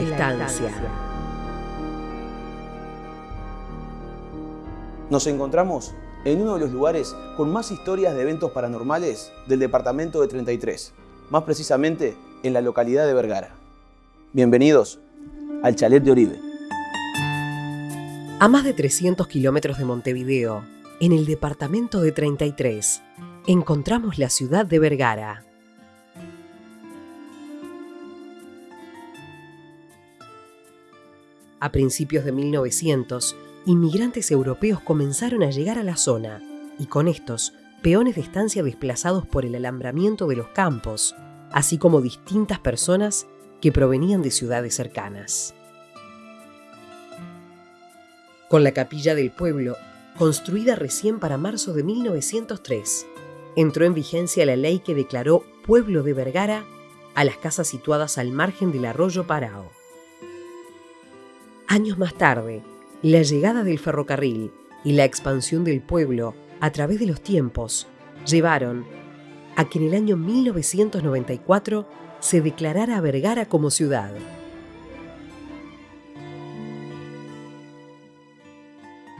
La estancia. Nos encontramos en uno de los lugares con más historias de eventos paranormales del departamento de 33, más precisamente en la localidad de Vergara. Bienvenidos al Chalet de Oribe. A más de 300 kilómetros de Montevideo, en el departamento de 33, encontramos la ciudad de Vergara. A principios de 1900, inmigrantes europeos comenzaron a llegar a la zona y con estos, peones de estancia desplazados por el alambramiento de los campos, así como distintas personas que provenían de ciudades cercanas. Con la capilla del pueblo, construida recién para marzo de 1903, entró en vigencia la ley que declaró pueblo de Vergara a las casas situadas al margen del arroyo Parao. Años más tarde, la llegada del ferrocarril y la expansión del pueblo a través de los tiempos llevaron a que en el año 1994 se declarara Vergara como ciudad.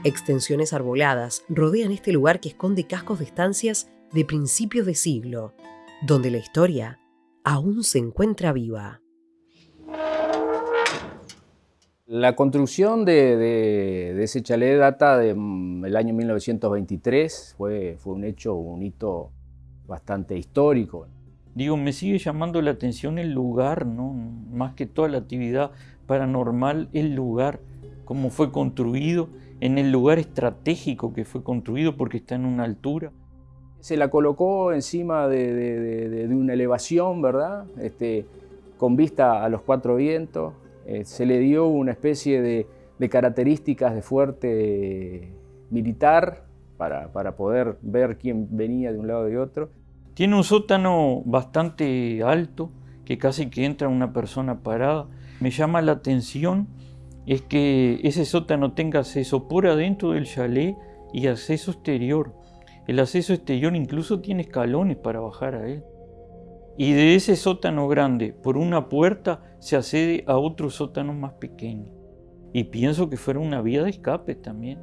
Extensiones arboladas rodean este lugar que esconde cascos de estancias de principios de siglo, donde la historia aún se encuentra viva. La construcción de, ese chalet data del mm, año 1923, fue, fue un hecho, un hito bastante histórico. Digo, me sigue llamando la atención el lugar, ¿no? más que toda la actividad paranormal, el lugar, cómo fue construido, en el lugar estratégico que fue construido porque está en una altura. Se la colocó encima de, una elevación, ¿verdad? Este, con vista a los cuatro vientos, eh, se le dio una especie de, características de fuerte militar para, poder ver quién venía de un lado y otro. Tiene un sótano bastante alto, que casi que entra una persona parada. Me llama la atención es que ese sótano tenga acceso por adentro del chalet y acceso exterior. El acceso exterior incluso tiene escalones para bajar a él. Y de ese sótano grande, por una puerta, se accede a otro sótano más pequeño. Y pienso que fuera una vía de escape también,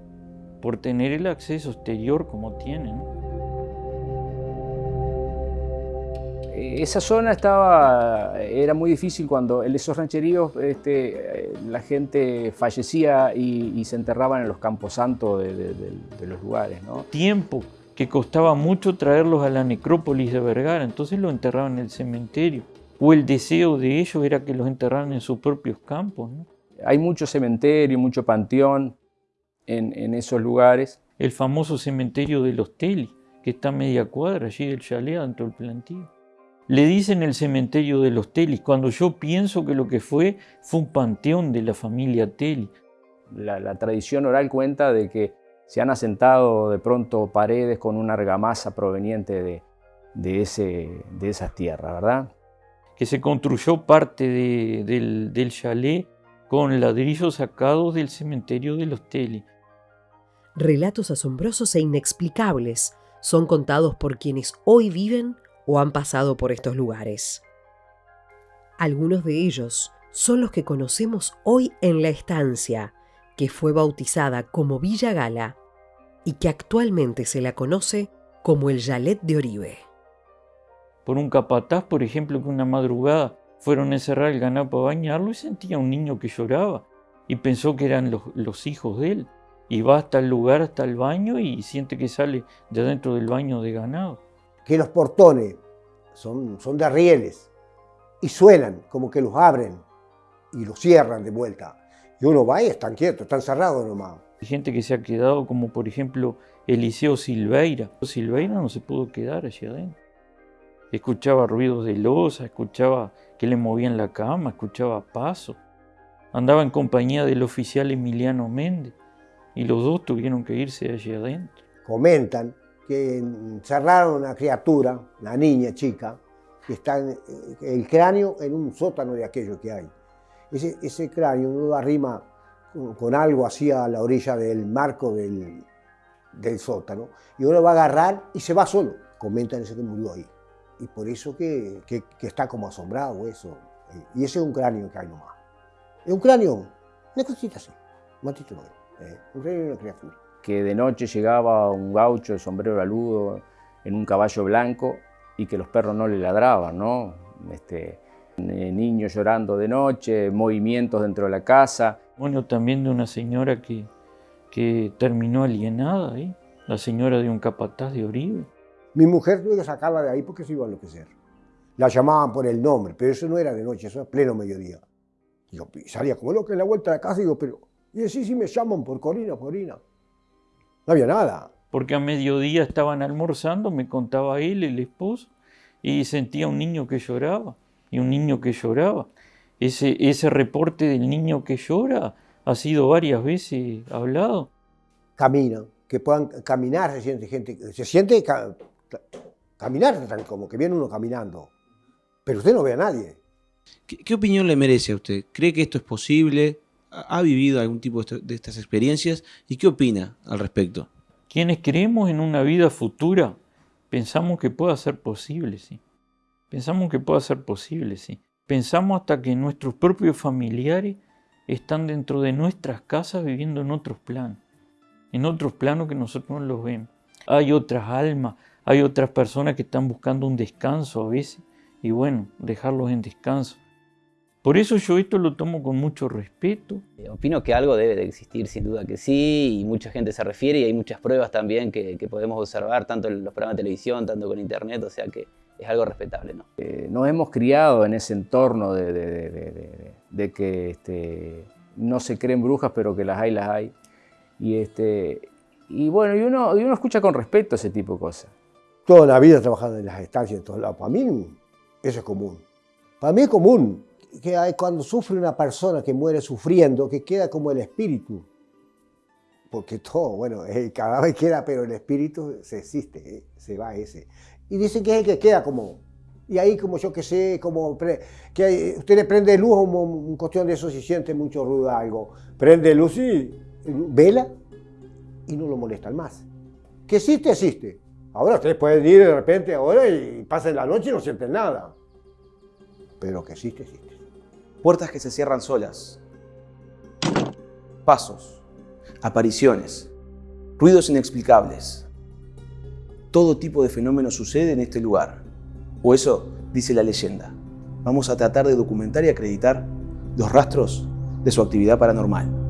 por tener el acceso exterior como tiene. Esa zona estaba, era muy difícil cuando en esos rancheríos este, la gente fallecía y, se enterraban en los campos santos de, los lugares. ¿no? Tiempo que costaba mucho traerlos a la necrópolis de Vergara, entonces los enterraban en el cementerio. O el deseo de ellos era que los enterraran en sus propios campos. Hay mucho cementerio, mucho panteón en, esos lugares. El famoso cementerio de los Telis, que está a media cuadra allí del chalet dentro del plantío. Le dicen el cementerio de los Telis, cuando yo pienso que lo que fue fue un panteón de la familia Teli. la tradición oral cuenta de que se han asentado de pronto paredes con una argamasa proveniente de, de, ese, de esas tierras, ¿verdad? Que se construyó parte del, del chalet con ladrillos sacados del cementerio de los Teli. Relatos asombrosos e inexplicables son contados por quienes hoy viven o han pasado por estos lugares. Algunos de ellos son los que conocemos hoy en la estancia, que fue bautizada como Villa Gala y que actualmente se la conoce como el Yalet de Oribe. Por un capataz, por ejemplo, que una madrugada fueron a encerrar el ganado para bañarlo y sentía un niño que lloraba y pensó que eran los, hijos de él. Y va hasta el lugar, hasta el baño y siente que sale de adentro del baño de ganado. Que los portones son, son de arrieles y suenan como que los abren y los cierran de vuelta. Y uno va y están quietos, están cerrados nomás. Hay gente que se ha quedado, como por ejemplo Eliseo Silveira. Silveira no se pudo quedar allí adentro. Escuchaba ruidos de losa, escuchaba que le movían la cama, escuchaba pasos. Andaba en compañía del oficial Emiliano Méndez y los dos tuvieron que irse allí adentro. Comentan que encerraron a una criatura, una niña chica, que está en el cráneo en un sótano de aquello que hay ese, cráneo uno lo arrima con, algo así a la orilla del marco del, sótano y uno lo va a agarrar y se va solo. Comentan ese que murió ahí. Y por eso que, está como asombrado eso. Y ese es un cráneo que hay nomás. Es un cráneo, una cosita así, matito no eh, un cráneo y una criatura. Que de noche llegaba un gaucho de sombrero aludo en un caballo blanco y que los perros no le ladraban, ¿no? Este, niños llorando de noche, movimientos dentro de la casa. Bueno, también de una señora que, que terminó alienada ahí, la señora de un capataz de Oribe. Mi mujer tuve que sacarla de ahí porque se iba a enloquecer. La llamaban por el nombre, pero eso no era de noche, eso era pleno mediodía. Y yo salía como loco en la vuelta de la casa y digo, pero, y así si me llaman por Corina, Corina. No había nada. Porque a mediodía estaban almorzando, me contaba él, el esposo, y sentía un niño que lloraba, y un niño que lloraba. Ese, ese reporte del niño que llora ha sido varias veces hablado. Camina, que puedan caminar, se siente gente, se siente caminar como que viene uno caminando, pero usted no ve a nadie. ¿Qué, opinión le merece a usted? ¿Cree que esto es posible? ¿Ha vivido algún tipo de estas experiencias? ¿Y qué opina al respecto? Quienes creemos en una vida futura, pensamos que pueda ser posible, sí. Pensamos que pueda ser posible, sí. Pensamos hasta que nuestros propios familiares están dentro de nuestras casas viviendo en otros planos, en otros planos que nosotros no los vemos. Hay otras almas, hay otras personas que están buscando un descanso a veces y bueno, dejarlos en descanso. Por eso yo esto lo tomo con mucho respeto. Eh, opino que algo debe de existir, sin duda que sí, y mucha gente se refiere y hay muchas pruebas también que, podemos observar, tanto en los programas de televisión, tanto con internet, o sea que es algo respetable. ¿no? Eh, nos hemos criado en ese entorno de, que este, no se creen brujas, pero que las hay, las hay. Y, este, y bueno, y uno, y uno escucha con respeto ese tipo de cosas. Toda la vida trabajando en las estancias en todos lados. Para mí eso es común. Para mí es común que hay cuando sufre una persona que muere sufriendo, que queda como el espíritu. Porque todo, bueno, cada vez queda, pero el espíritu se existe, eh, se va ese. Y dicen que es el que queda como, y ahí como yo que sé, como que usted le prende luz, como un cuestión de eso si siente mucho ruido algo, prende luz y vela y no lo molestan más. Que existe, existe. Ahora ustedes pueden ir de repente ahora y pasen la noche y no sienten nada. Pero que existe, existe. Puertas que se cierran solas. Pasos. Apariciones. Ruidos inexplicables. Todo tipo de fenómenos sucede en este lugar. O eso dice la leyenda. Vamos a tratar de documentar y acreditar los rastros de su actividad paranormal.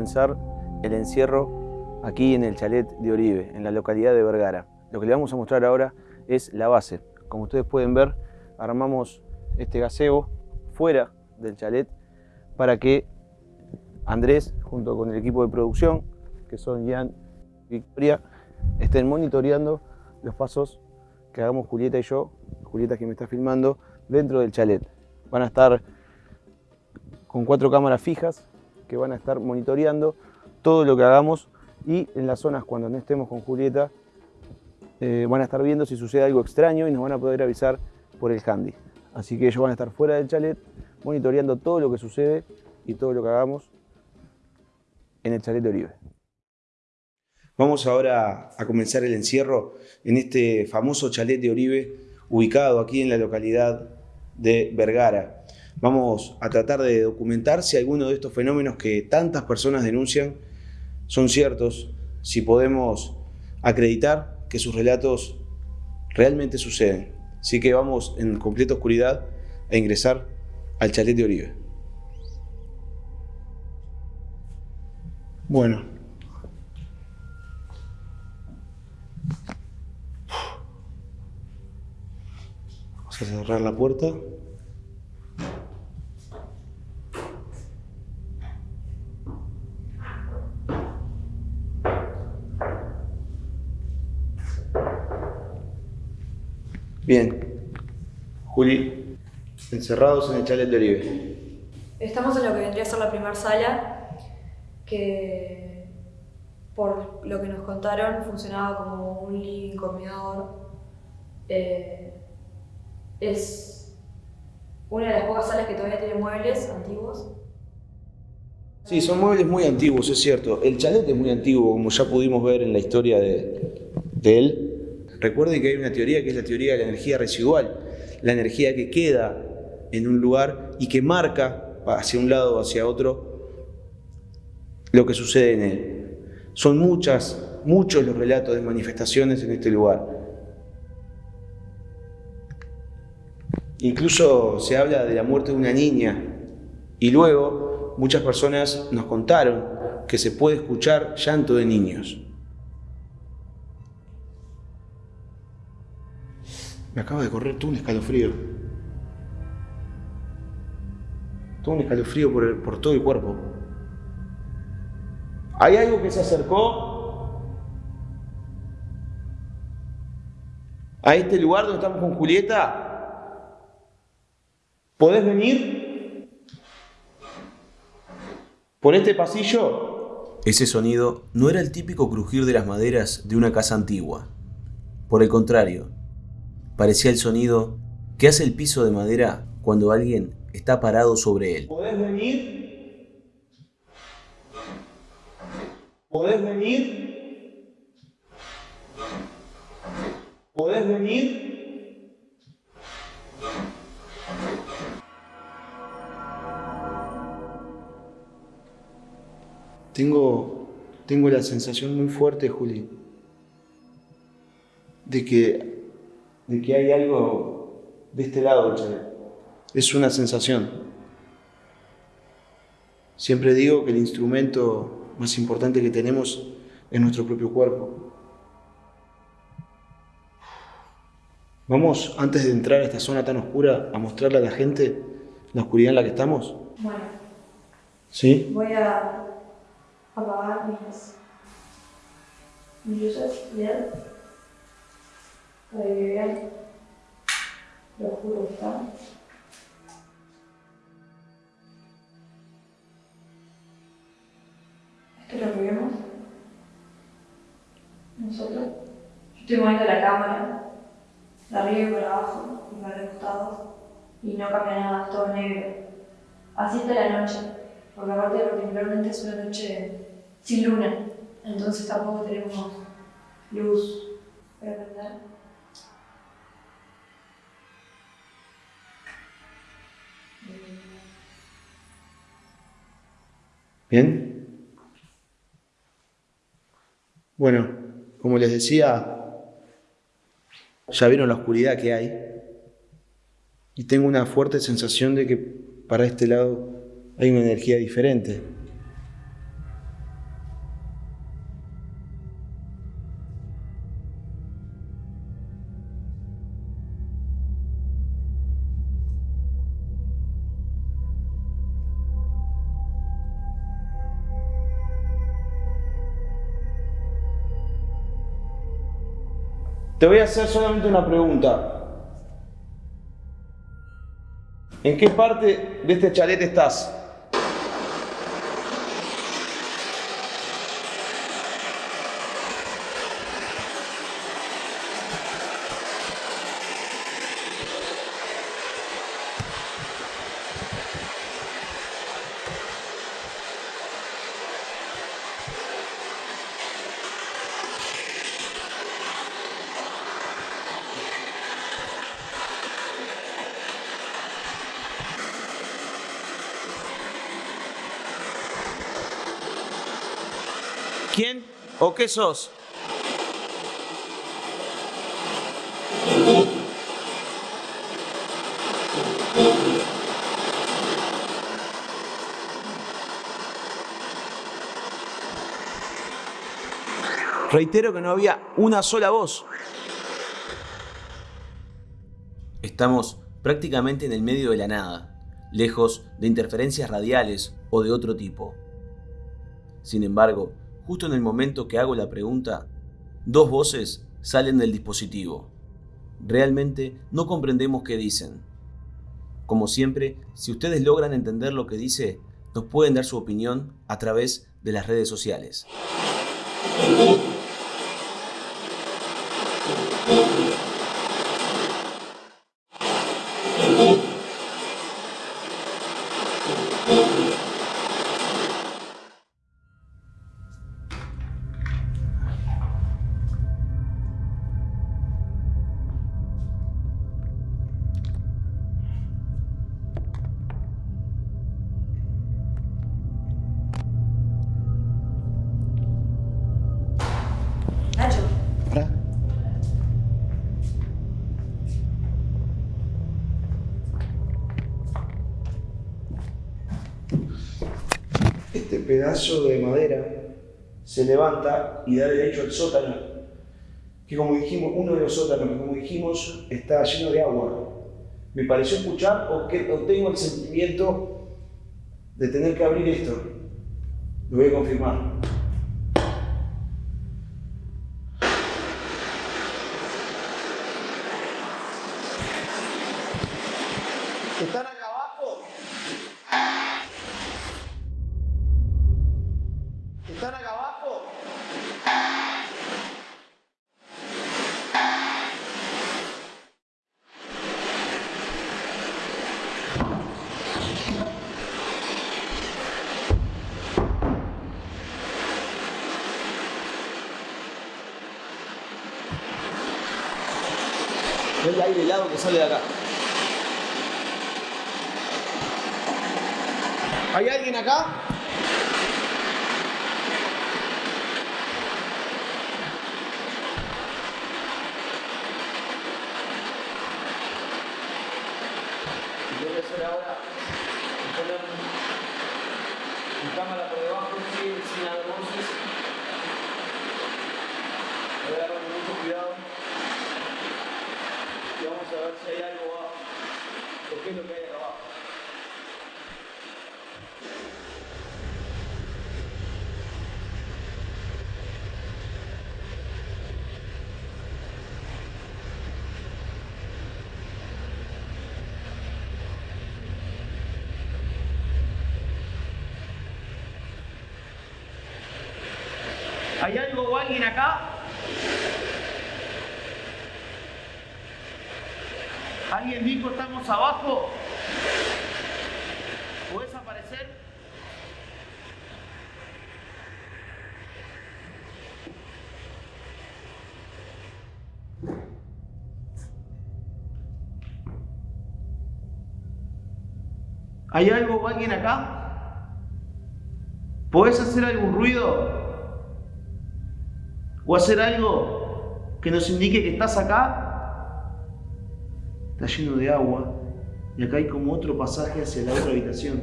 Comenzar el encierro aquí en el chalet de Oribe, en la localidad de Vergara. Lo que le vamos a mostrar ahora es la base. Como ustedes pueden ver, armamos este gaseo fuera del chalet para que Andrés, junto con el equipo de producción, que son Ian y Victoria, estén monitoreando los pasos que hagamos Julieta y yo, Julieta que me está filmando, dentro del chalet. Van a estar con cuatro cámaras fijas que van a estar monitoreando todo lo que hagamos y en las zonas cuando no estemos con Julieta eh, van a estar viendo si sucede algo extraño y nos van a poder avisar por el handy. Así que ellos van a estar fuera del chalet monitoreando todo lo que sucede y todo lo que hagamos en el chalet de Oribe. Vamos ahora a comenzar el encierro en este famoso chalet de Oribe ubicado aquí en la localidad de Vergara. Vamos a tratar de documentar si alguno de estos fenómenos que tantas personas denuncian son ciertos, si podemos acreditar que sus relatos realmente suceden. Así que vamos en completa oscuridad a ingresar al chalet de Oribe. Bueno. Vamos a cerrar la puerta. Bien. Juli, encerrados en el chalet de Oribe. Estamos en lo que vendría a ser la primera sala, que por lo que nos contaron funcionaba como un living comedor. Eh, es una de las pocas salas que todavía tiene muebles antiguos. Sí, son muebles muy antiguos, es cierto. El chalet es muy antiguo, como ya pudimos ver en la historia de, de él. Recuerden que hay una teoría que es la teoría de la energía residual, la energía que queda en un lugar y que marca hacia un lado o hacia otro lo que sucede en él. Son muchas, muchos los relatos de manifestaciones en este lugar. Incluso se habla de la muerte de una niña y luego muchas personas nos contaron que se puede escuchar llanto de niños. Me acaba de correr tú un escalofrío. Todo un escalofrío por, por todo el cuerpo. ¿Hay algo que se acercó a este lugar donde estamos con Julieta? ¿Podés venir por este pasillo? Ese sonido no era el típico crujir de las maderas de una casa antigua. Por el contrario, parecía el sonido que hace el piso de madera cuando alguien está parado sobre él. ¿Podés venir? ¿Podés venir? ¿Podés venir? Tengo, tengo la sensación muy fuerte, Juli, de que, de que hay algo de este lado del es una sensación. Siempre digo que el instrumento más importante que tenemos es nuestro propio cuerpo. Vamos, antes de entrar a esta zona tan oscura, a mostrarle a la gente la oscuridad en la que estamos. Bueno. ¿Sí? Voy a apagar mis, luces, bien, Esto es lo vemos. Nosotros. Yo estoy moviendo la cámara de arriba y para abajo y para los costados y no cambia nada, es todo negro. Así está la noche, porque aparte particularmente es una noche sin luna, entonces tampoco tenemos luz para prender. Bien. Bueno, como les decía, ya vieron la oscuridad que hay y tengo una fuerte sensación de que para este lado hay una energía diferente. Te voy a hacer solamente una pregunta. ¿En qué parte de este chalet estás? ¿Quién o qué sos? Reitero que no había una sola voz. Estamos prácticamente en el medio de la nada, lejos de interferencias radiales o de otro tipo. Sin embargo, justo en el momento que hago la pregunta, dos voces salen del dispositivo. Realmente no comprendemos qué dicen. Como siempre, si ustedes logran entender lo que dice, nos pueden dar su opinión a través de las redes sociales. Levanta y da derecho al sótano, que como dijimos, uno de los sótanos que como dijimos está lleno de agua. Me pareció escuchar o, que, tengo el sentimiento de tener que abrir esto. Lo voy a confirmar. Sale de acá. ¿Hay alguien acá? Lo que voy a hacer ahora es poner mi cámara por debajo sin, sin dar voces. Voy a agarrar con mucho cuidado. Y vamos a ver si hay algo abajo. ¿O qué es hay algo o alguien acá? ¿Alguien dijo abajo? ¿Puedes aparecer? ¿Hay algo o alguien acá? ¿Puedes hacer algún ruido? o hacer algo que nos indique que estás acá, está lleno de agua y acá hay como otro pasaje hacia la otra habitación.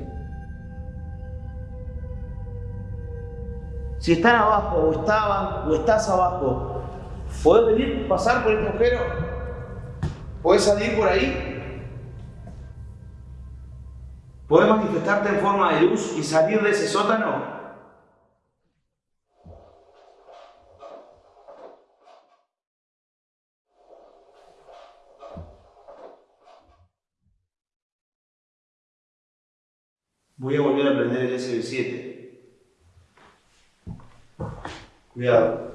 Si están abajo o estaban o estás abajo, ¿podés venir, pasar por este agujero? ¿Podés salir por ahí? ¿Podés manifestarte en forma de luz y salir de ese sótano? Voy a volver a prender el SB7. Cuidado.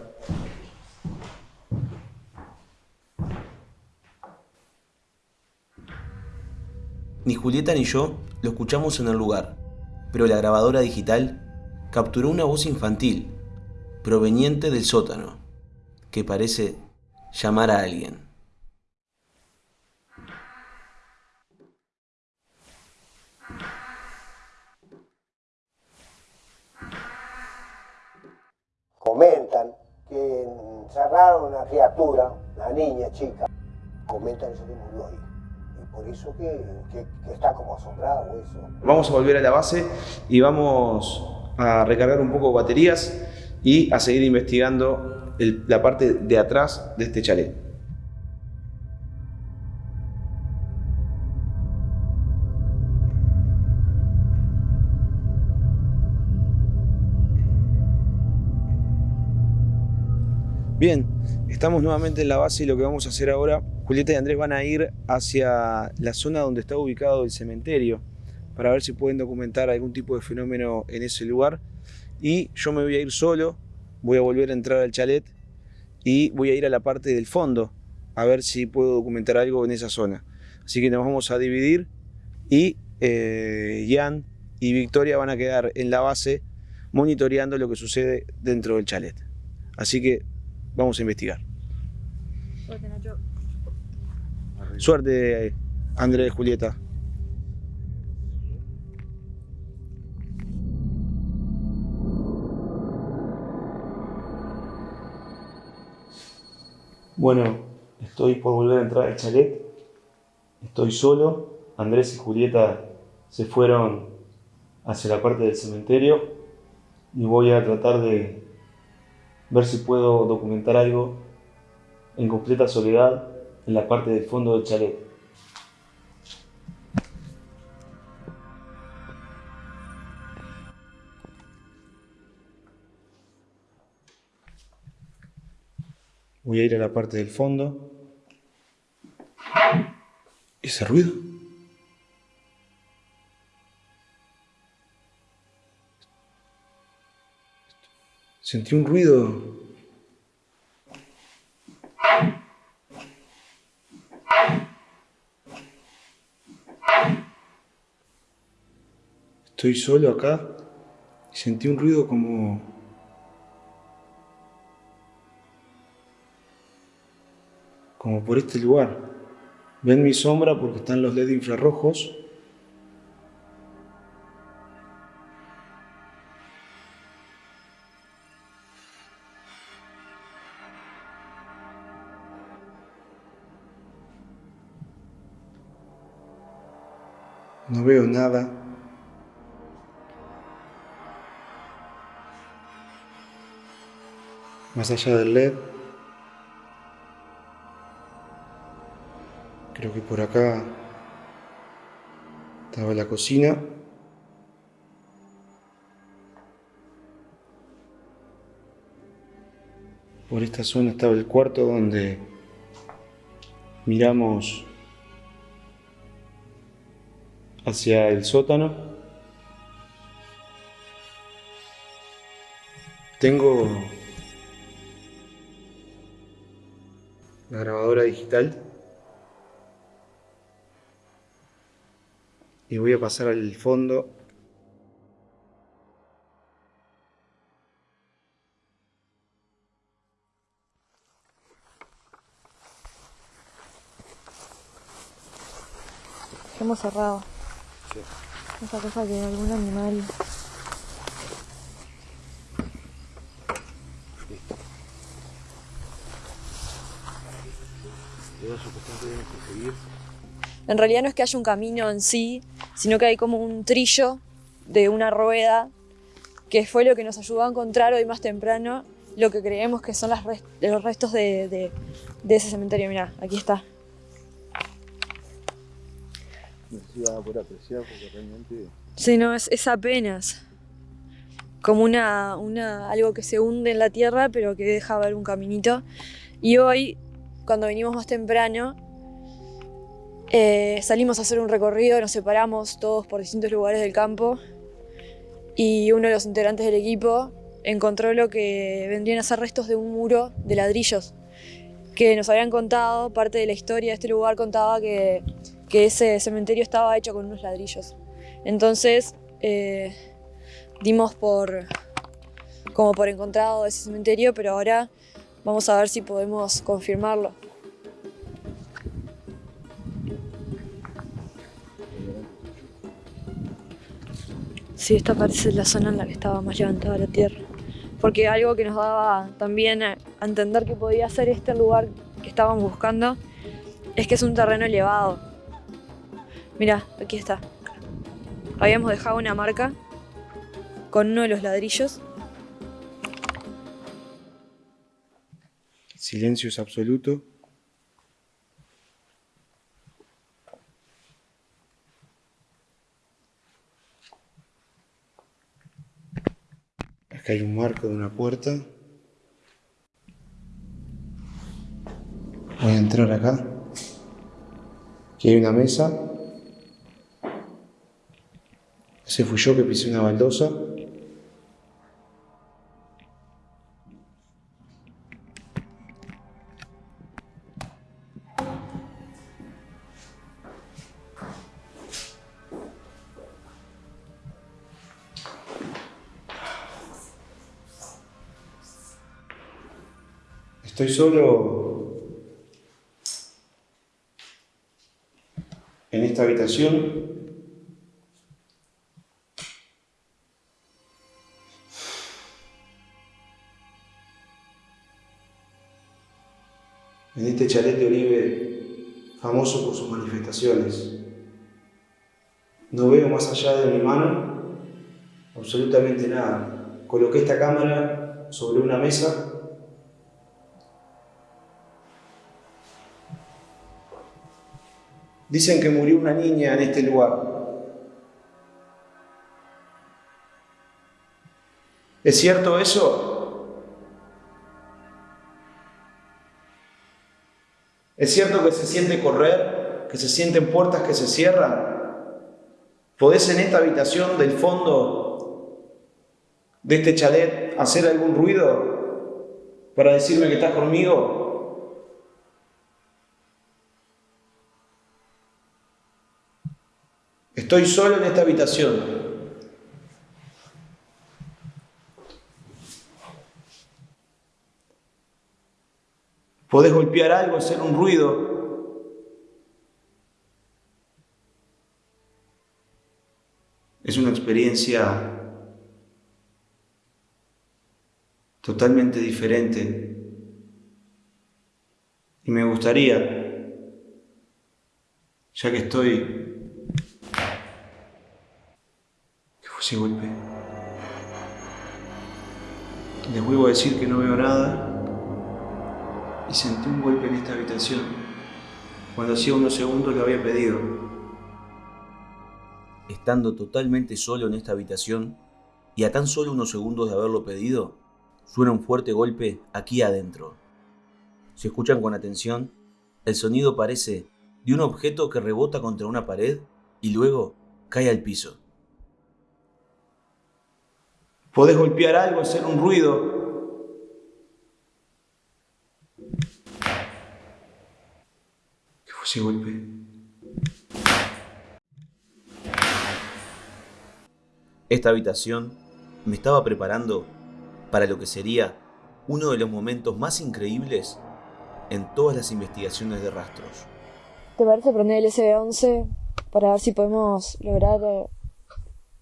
Ni Julieta ni yo lo escuchamos en el lugar, pero la grabadora digital capturó una voz infantil proveniente del sótano, que parece llamar a alguien. Comentan que encerraron a una criatura, una niña chica, comentan eso que murió ahí. Y por eso que, que- está como asombrado eso. Vamos a volver a la base y vamos a recargar un poco baterías y a seguir investigando la parte de atrás de este chalet. Bien, estamos nuevamente en la base y lo que vamos a hacer ahora, Julieta y Andrés van a ir hacia la zona donde está ubicado el cementerio para ver si pueden documentar algún tipo de fenómeno en ese lugar. Y yo me voy a ir solo, voy a volver a entrar al chalet y voy a ir a la parte del fondo a ver si puedo documentar algo en esa zona. Así que nos vamos a dividir y eh, Ian y Victoria van a quedar en la base monitoreando lo que sucede dentro del chalet. Así que vamos a investigar. Suerte, Nacho. Suerte, Andrés, Julieta. Bueno, estoy por volver a entrar al chalet. Estoy solo. Andrés y Julieta se fueron hacia la parte del cementerio y voy a tratar de ver si puedo documentar algo en completa soledad en la parte del fondo del chalet. Voy a ir a la parte del fondo. ¿Ese ruido? Sentí un ruido. Estoy solo acá y sentí un ruido como... como por este lugar. Ven mi sombra porque están los LED infrarrojos. No veo nada. Más allá del LED. Creo que por acá estaba la cocina. Por esta zona estaba el cuarto donde miramos hacia el sótano. Tengo la grabadora digital y voy a pasar al fondo. Hemos cerrado. Esa cosa que algún animal. En realidad no es que haya un camino en sí, sino que hay como un trillo de una rueda, que fue lo que nos ayudó a encontrar hoy más temprano lo que creemos que son las res- los restos de, de- de ese cementerio. Mirá, aquí está. Vas a poder apreciar porque realmente Sí, no, es, es apenas como una, una, algo que se hunde en la tierra, pero que deja ver un caminito. Y hoy, cuando venimos más temprano, eh, salimos a hacer un recorrido, nos separamos todos por distintos lugares del campo y uno de los integrantes del equipo encontró lo que vendrían a ser restos de un muro de ladrillos que nos habían contado, parte de la historia de este lugar contaba que, que ese cementerio estaba hecho con unos ladrillos. Entonces eh, dimos por como por encontrado ese cementerio, pero ahora vamos a ver si podemos confirmarlo. Sí, esta parece la zona en la que estaba más levantada la tierra. Porque algo que nos daba también a entender que podía ser este lugar que estaban buscando es que es un terreno elevado. Mira, aquí está. Habíamos dejado una marca con uno de los ladrillos. Silencio es absoluto. Acá hay un marco de una puerta. Voy a entrar acá. Aquí hay una mesa. Ese fui yo que pisé una baldosa. Estoy solo en esta habitación. En este chalet de Oribe, famoso por sus manifestaciones. No veo más allá de mi mano absolutamente nada. Coloqué esta cámara sobre una mesa Dicen que murió una niña en este lugar. ¿Es cierto eso? ¿Es cierto que se siente correr? ¿Que se sienten puertas que se cierran? ¿Podés en esta habitación del fondo de este chalet hacer algún ruido para decirme que estás conmigo? Estoy solo en esta habitación. Podés golpear algo, hacer un ruido. Es una experiencia totalmente diferente. Y me gustaría, ya que estoy ese golpe. Les vuelvo a decir que no veo nada y sentí un golpe en esta habitación cuando hacía unos segundos lo había pedido. Estando totalmente solo en esta habitación y a tan solo unos segundos de haberlo pedido, suena un fuerte golpe aquí adentro. Si escuchan con atención, el sonido parece de un objeto que rebota contra una pared y luego cae al piso. Podés golpear algo, hacer un ruido. ¿Qué fue ese golpe? Esta habitación me estaba preparando para lo que sería uno de los momentos más increíbles en todas las investigaciones de rastros. ¿Te parece prender el SB11 para ver si podemos lograr eh,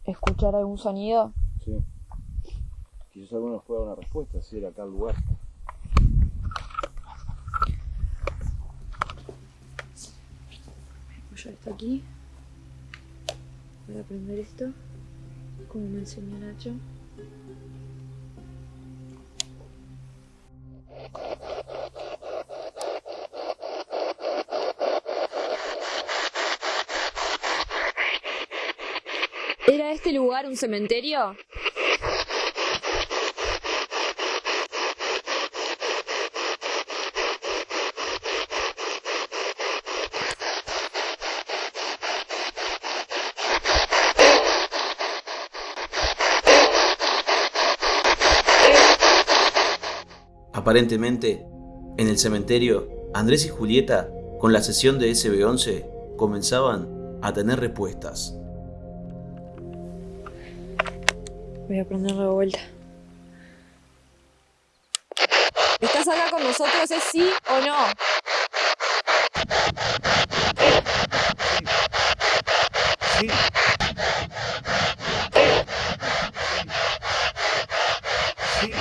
escuchar algún sonido? Sí. Quizás alguno nos pueda dar una respuesta, si era acá el lugar. Voy a esto aquí. Voy a prender esto, como me enseñó Nacho. ¿Era este lugar un cementerio? Aparentemente, en el cementerio, Andrés y Julieta, con la sesión de SB11, comenzaban a tener respuestas. Voy a prender la vuelta. ¿Estás acá con nosotros? ¿Es sí o no? Sí. Sí.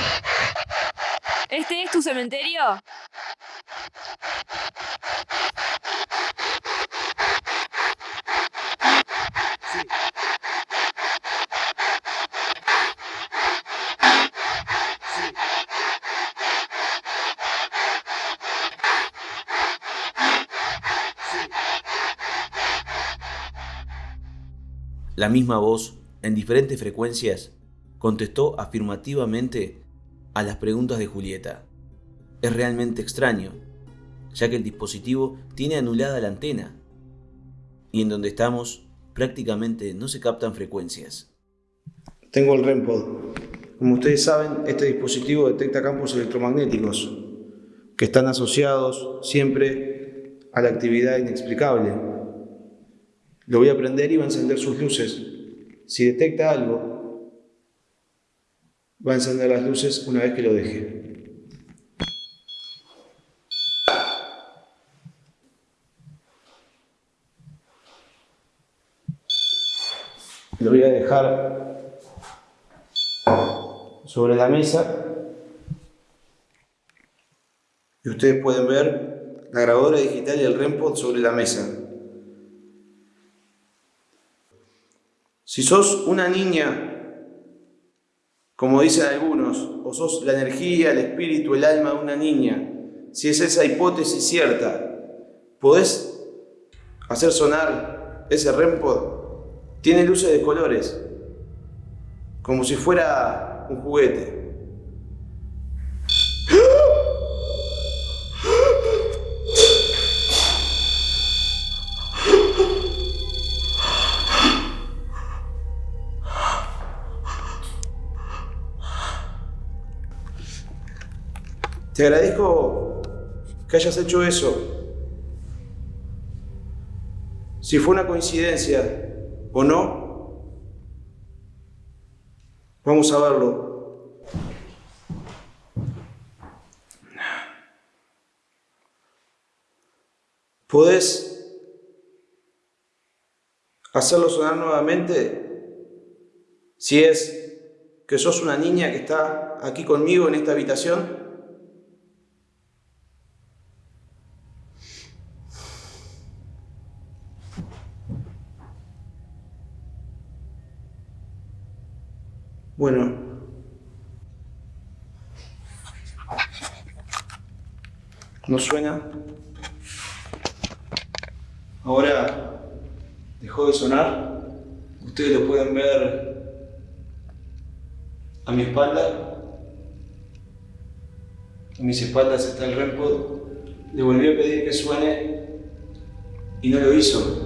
La misma voz, en diferentes frecuencias, contestó afirmativamente a las preguntas de Julieta. Es realmente extraño, ya que el dispositivo tiene anulada la antena y en donde estamos prácticamente no se captan frecuencias. Tengo el REMPOD. Como ustedes saben, este dispositivo detecta campos electromagnéticos que están asociados siempre a la actividad inexplicable. Lo voy a prender y va a encender sus luces. Si detecta algo, va a encender las luces una vez que lo deje. Lo voy a dejar sobre la mesa y ustedes pueden ver la grabadora digital y el REMPOD sobre la mesa. Si sos una niña, como dicen algunos, o sos la energía, el espíritu, el alma de una niña, si es esa hipótesis cierta, ¿podés hacer sonar ese REMPOD? Tiene luces de colores, como si fuera un juguete. Te agradezco que hayas hecho eso. Si fue una coincidencia, o no? Vamos a verlo. ¿Podés hacerlo sonar nuevamente? Si es que sos una niña que está aquí conmigo en esta habitación. Bueno. ¿No suena? Ahora dejó de sonar. Ustedes lo pueden ver a mi espalda. A mis espaldas está el REMPOD. Le volví a pedir que suene y no lo hizo.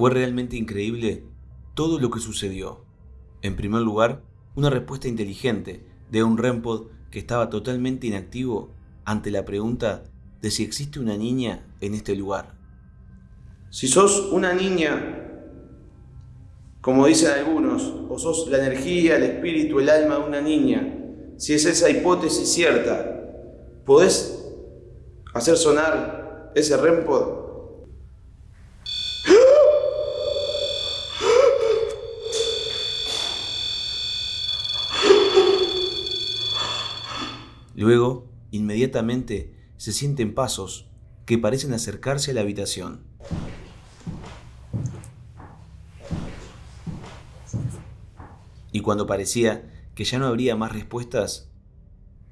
Fue realmente increíble todo lo que sucedió. En primer lugar, una respuesta inteligente de un REMPOD que estaba totalmente inactivo ante la pregunta de si existe una niña en este lugar. Si sos una niña, como dicen algunos, o sos la energía, el espíritu, el alma de una niña, si es esa hipótesis cierta, ¿podés hacer sonar ese REMPOD? Luego, inmediatamente, se sienten pasos que parecen acercarse a la habitación. Y cuando parecía que ya no habría más respuestas,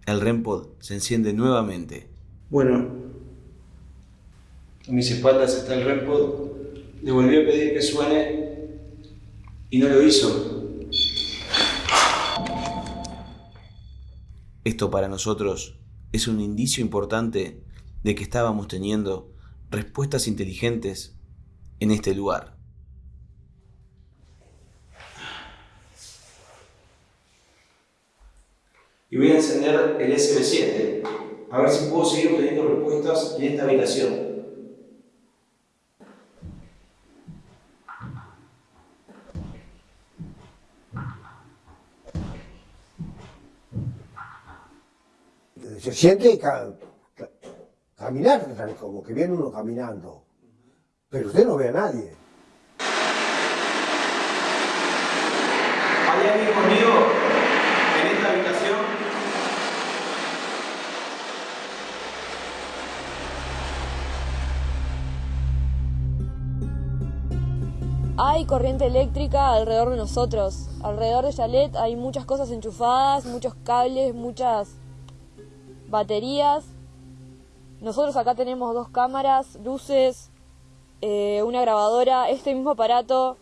el REMPOD se enciende nuevamente. Bueno, a mis espaldas está el REMPOD. Le volví a pedir que suene y no lo hizo. Esto para nosotros es un indicio importante de que estábamos teniendo respuestas inteligentes en este lugar. Y voy a encender el SB7, a ver si puedo seguir obteniendo respuestas en esta habitación. Se siente caminar, como que viene uno caminando. Pero usted no ve a nadie. ¿Hay alguien conmigo en esta habitación? Hay corriente eléctrica alrededor de nosotros. Alrededor de Chalet hay muchas cosas enchufadas, muchos cables, muchas baterías. Nosotros acá tenemos dos cámaras, luces, eh, una grabadora. Este mismo aparato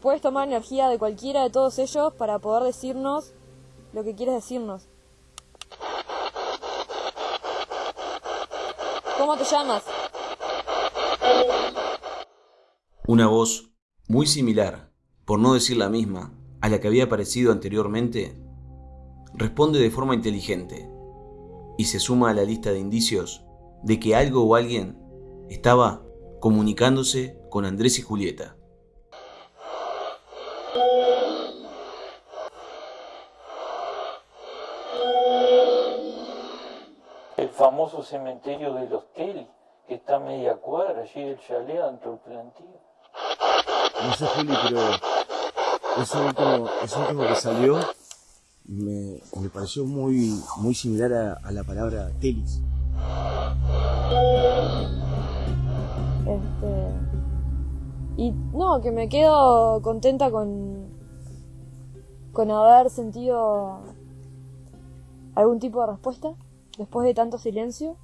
puedes tomar energía de cualquiera de todos ellos para poder decirnos lo que quieres decirnos. ¿Cómo te llamas? Una voz muy similar, por no decir la misma, a la que había aparecido anteriormente, responde de forma inteligente y se suma a la lista de indicios de que algo o alguien estaba comunicándose con Andrés y Julieta. El famoso cementerio de los Tel, que está a media cuadra allí del chalet dentro del plantío. No sé, Juli, pero eso último, eso último que salió me, me pareció muy, muy similar a, a la palabra telis. Este. Y no, que me quedo contenta con. con haber sentido algún tipo de respuesta después de tanto silencio.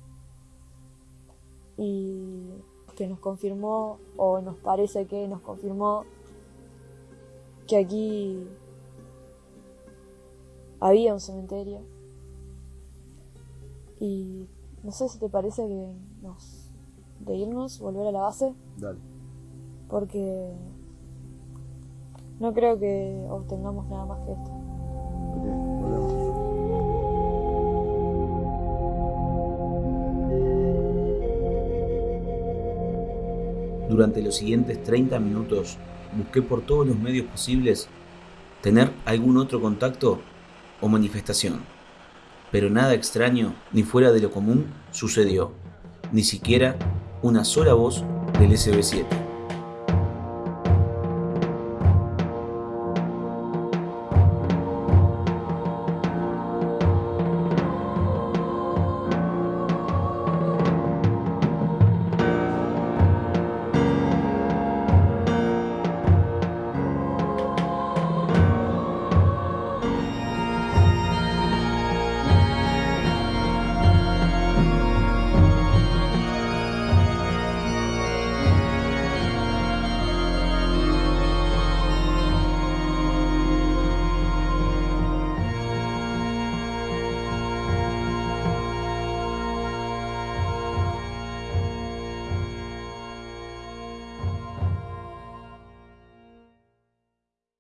Y que nos confirmó, o nos parece que nos confirmó, que aquí había un cementerio. Y no sé si te parece que nos. de irnos, volver a la base, Dale. porque no creo que obtengamos nada más que esto. Ok, volvemos. Durante los siguientes 30 minutos busqué por todos los medios posibles tener algún otro contacto o manifestación. Pero nada extraño ni fuera de lo común sucedió, ni siquiera una sola voz del SB7.